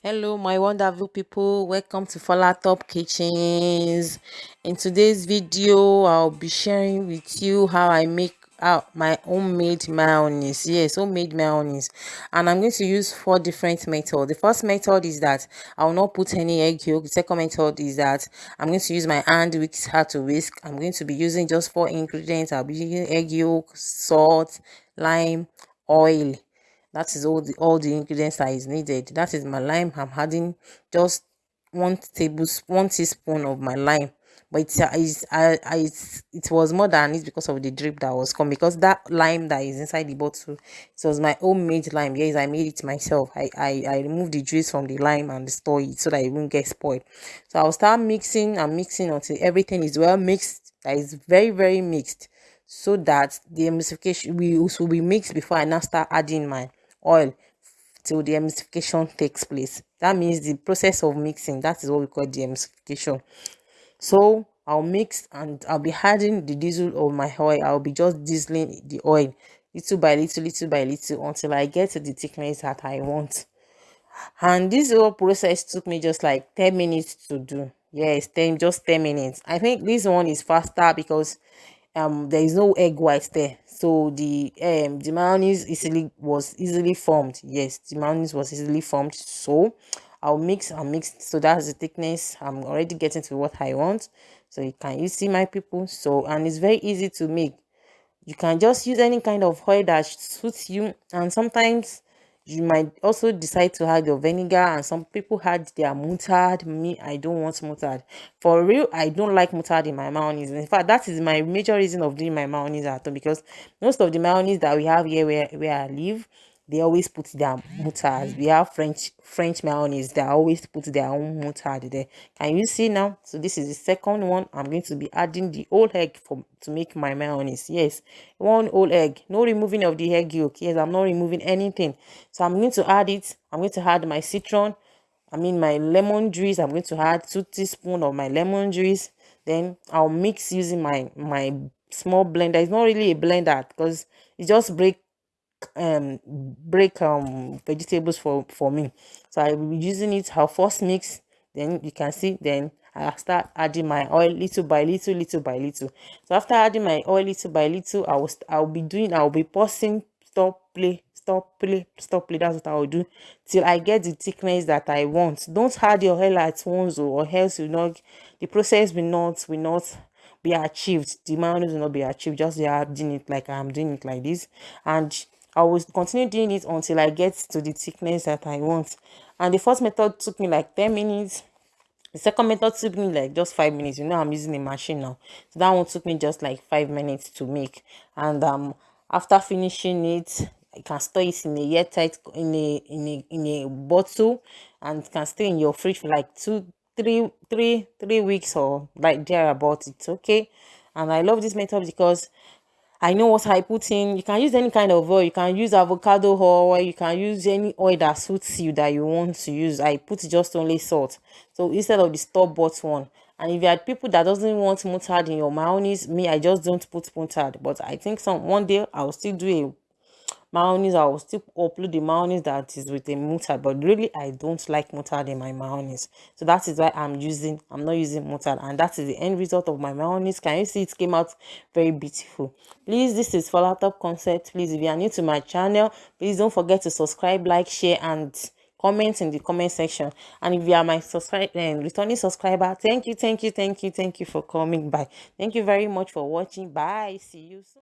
hello my wonderful people. Welcome to Fola Top Kitchens. In today's video I'll be sharing with you how I make out my homemade mayonnaise. Yes homemade mayonnaise. And I'm going to use four different methods. The first method is that I will not put any egg yolk. The second method is that I'm going to use my hand which how to whisk. I'm going to be using just four ingredients. I'll be using egg yolk salt lime oil that is all the all the ingredients that is needed. That is my lime i'm adding just one tablespoon one teaspoon of my lime. But it's, uh, it's I, I it's, it was more than it because of the drip that was coming. Because that lime that is inside the bottle it was my homemade lime. Yes i made it myself. I i, I removed the juice from the lime and store it so that it won't get spoiled. So i'll start mixing and mixing until everything is well mixed that is very very mixed. So that the emulsification will, will be mixed before i now start adding my oil till the emulsification takes place. That means the process of mixing, that is what we call the emulsification. So I'll mix and I'll be adding the diesel of my oil. I'll be just dieseling the oil little by little, little by little until I get to the thickness that I want. And this whole process took me just like 10 minutes to do. Yes, 10, just 10 minutes. I think this one is faster because um there is no egg white there. So the um the mayonnaise easily was easily formed. Yes the mayonnaise was easily formed. So i'll mix and mix. So that's the thickness. I'm already getting to what i want. So you can you see my people. So and it's very easy to make. You can just use any kind of oil that suits you. And sometimes you might also decide to add your vinegar and some people had their mustard me i don't want mustard for real i don't like mustard in my mayonnaise. In fact that is my major reason of doing my mayonnaise at home because most of the mayonnaise that we have here where, where i live they always put their mustard. We have French French mayonnaise. They always put their own mustard there. Can you see now? So this is the second one. I'm going to be adding the whole egg for to make my mayonnaise. Yes, one whole egg. No removing of the egg yolk. Yes, I'm not removing anything. So I'm going to add it. I'm going to add my citron. I mean my lemon juice. I'm going to add two teaspoons of my lemon juice. Then I'll mix using my my small blender. It's not really a blender because it just break um break um vegetables for for me. So i will be using it i'll first mix then you can see then i start adding my oil little by little little by little. So after adding my oil little by little i will i'll be doing i'll be pausing stop play stop play stop play. That's what i will do till i get the thickness that i want. Don't add your oil at once or else you know the process will not will not be achieved. The mayonnaise will not be achieved. Just adding it like i'm doing it like this. And I will continue doing it until I get to the thickness that I want. And the first method took me like 10 minutes. The second method took me like just 5 minutes. You know, I'm using a machine now. So that one took me just like 5 minutes to make. And um, after finishing it, you can store it in a airtight in a in a in a bottle and can stay in your fridge for like two three three three weeks or like there about it okay and i love this method because I know what I put in. You can use any kind of oil. You can use avocado oil. You can use any oil that suits you that you want to use. I put just only salt. So instead of the store-bought one. And if you had people that doesn't want mustard in your mayonnaise, me, I just don't put mustard. But I think some one day I'll still do a mayonnaise i will still upload the mayonnaise that is with the mustard but really i don't like mustard in my mayonnaise. So that is why i'm using i'm not using mustard and that is the end result of my mayonnaise. Can you see it came out very beautiful? Please this is follow top concept. Please if you are new to my channel please don't forget to subscribe like share and comment in the comment section. And if you are my subscribe and returning subscriber thank you thank you thank you thank you for coming by. Thank you very much for watching. Bye. See you soon